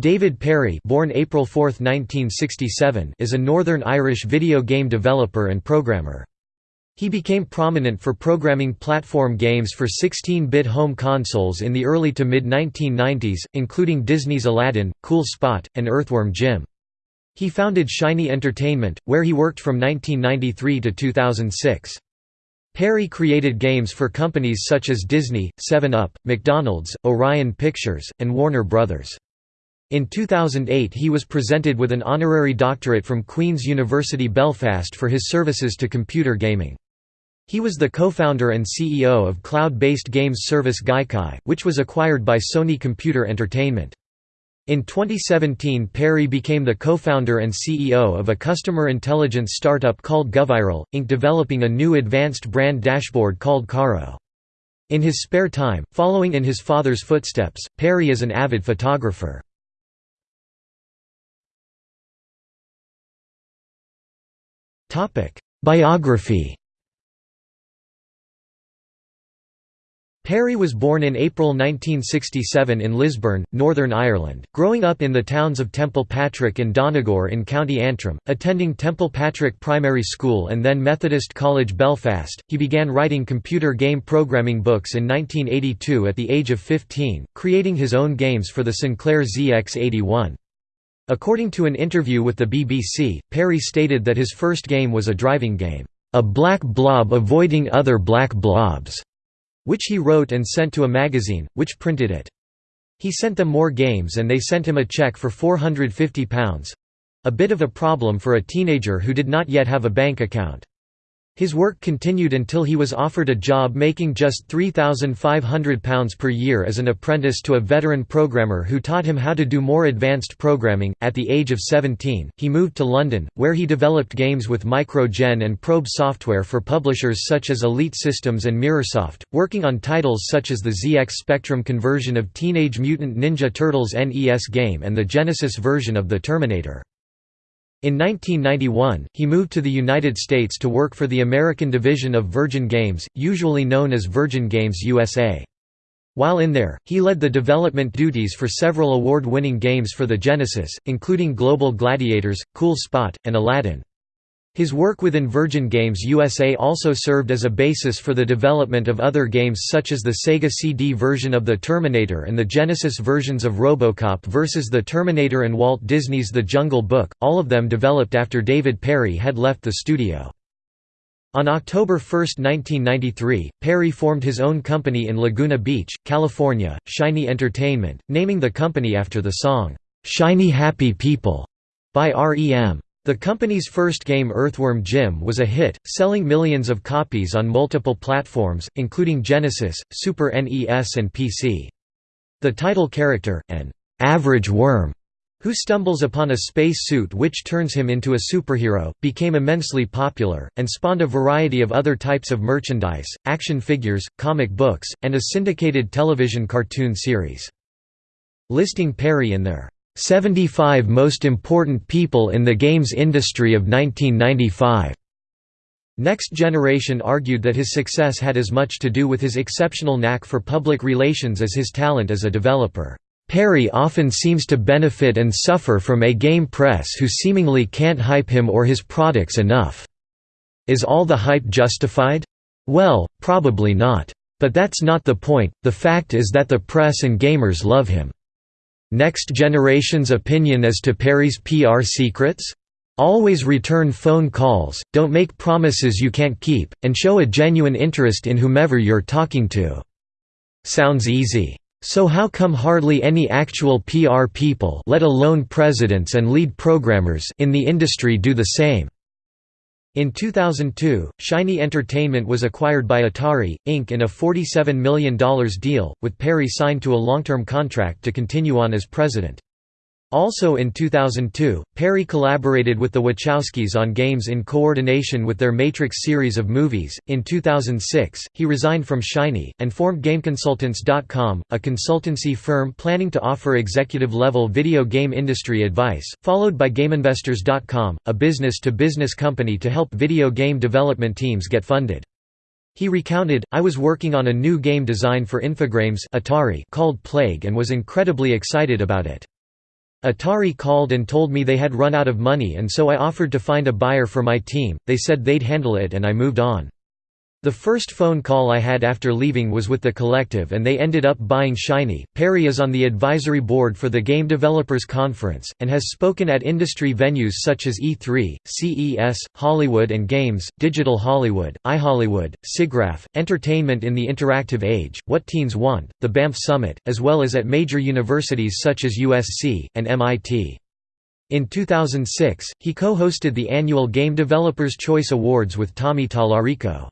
David Perry born April 4, 1967, is a Northern Irish video game developer and programmer. He became prominent for programming platform games for 16-bit home consoles in the early to mid-1990s, including Disney's Aladdin, Cool Spot, and Earthworm Jim. He founded Shiny Entertainment, where he worked from 1993 to 2006. Perry created games for companies such as Disney, 7-Up, McDonald's, Orion Pictures, and Warner Brothers. In 2008 he was presented with an honorary doctorate from Queen's University Belfast for his services to computer gaming. He was the co-founder and CEO of cloud-based games service Gaikai, which was acquired by Sony Computer Entertainment. In 2017 Perry became the co-founder and CEO of a customer intelligence startup called Goviral, Inc. developing a new advanced brand dashboard called Carro. In his spare time, following in his father's footsteps, Perry is an avid photographer. Biography Perry was born in April 1967 in Lisburn, Northern Ireland, growing up in the towns of Templepatrick and Donegal in County Antrim, attending Templepatrick Primary School and then Methodist College Belfast. He began writing computer game programming books in 1982 at the age of 15, creating his own games for the Sinclair ZX81. According to an interview with the BBC, Perry stated that his first game was a driving game, "...a black blob avoiding other black blobs." which he wrote and sent to a magazine, which printed it. He sent them more games and they sent him a check for £450—a bit of a problem for a teenager who did not yet have a bank account. His work continued until he was offered a job making just £3,500 per year as an apprentice to a veteran programmer who taught him how to do more advanced programming. At the age of 17, he moved to London, where he developed games with Mikro-Gen and Probe software for publishers such as Elite Systems and Mirrorsoft, working on titles such as the ZX Spectrum conversion of Teenage Mutant Ninja Turtles NES game and the Genesis version of The Terminator. In 1991, he moved to the United States to work for the American division of Virgin Games, usually known as Virgin Games USA. While in there, he led the development duties for several award-winning games for the Genesis, including Global Gladiators, Cool Spot, and Aladdin. His work within Virgin Games USA also served as a basis for the development of other games such as the Sega CD version of The Terminator and the Genesis versions of Robocop vs. The Terminator and Walt Disney's The Jungle Book, all of them developed after David Perry had left the studio. On October 1, 1993, Perry formed his own company in Laguna Beach, California, Shiny Entertainment, naming the company after the song, "'Shiny Happy People' by R.E.M. The company's first game Earthworm Jim was a hit, selling millions of copies on multiple platforms, including Genesis, Super NES and PC. The title character, an average worm, who stumbles upon a space suit which turns him into a superhero, became immensely popular, and spawned a variety of other types of merchandise, action figures, comic books, and a syndicated television cartoon series. Listing Perry in their 75 Most Important People in the Games Industry of 1995. Next Generation argued that his success had as much to do with his exceptional knack for public relations as his talent as a developer. Perry often seems to benefit and suffer from a game press who seemingly can't hype him or his products enough. Is all the hype justified? Well, probably not. But that's not the point, the fact is that the press and gamers love him. Next generation's opinion as to Perry's PR secrets? Always return phone calls, don't make promises you can't keep, and show a genuine interest in whomever you're talking to. Sounds easy. So how come hardly any actual PR people let alone presidents and lead programmers in the industry do the same? In 2002, Shiny Entertainment was acquired by Atari, Inc. in a $47 million deal, with Perry signed to a long-term contract to continue on as president. Also in 2002, Perry collaborated with the Wachowskis on games in coordination with their Matrix series of movies. In 2006, he resigned from Shiny and formed GameConsultants.com, a consultancy firm planning to offer executive-level video game industry advice, followed by GameInvestors.com, a business-to-business company to help video game development teams get funded. He recounted, I was working on a new game design for Infogrames Atari called Plague and was incredibly excited about it. Atari called and told me they had run out of money and so I offered to find a buyer for my team, they said they'd handle it and I moved on. The first phone call I had after leaving was with the collective and they ended up buying Shiny. Perry is on the advisory board for the Game Developers Conference, and has spoken at industry venues such as E3, CES, Hollywood and Games, Digital Hollywood, iHollywood, SIGGRAPH, Entertainment in the Interactive Age, What Teens Want, the Banff Summit, as well as at major universities such as USC, and MIT. In 2006, he co-hosted the annual Game Developers Choice Awards with Tommy Tallarico.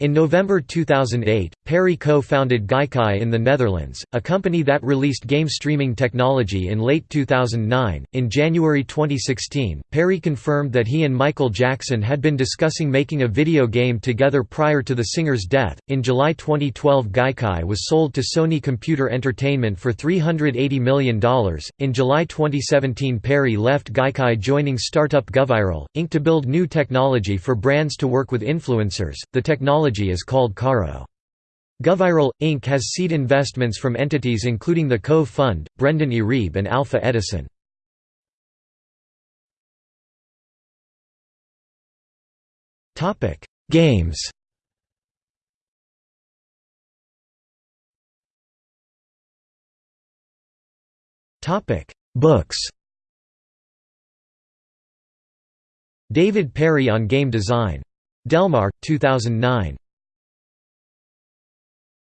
In November 2008, Perry co-founded Gaikai in the Netherlands, a company that released game streaming technology in late 2009. In January 2016, Perry confirmed that he and Michael Jackson had been discussing making a video game together prior to the singer's death. In July 2012, Gaikai was sold to Sony Computer Entertainment for $380 million. In July 2017, Perry left Gaikai, joining startup Goviral, Inc. to build new technology for brands to work with influencers. The technology technology is called Carro. Goviral, Inc. has seed investments from entities including the Cove Fund, Brendan Iribe and Alpha Edison. Games Books David Perry on game design. Delmar, 2009.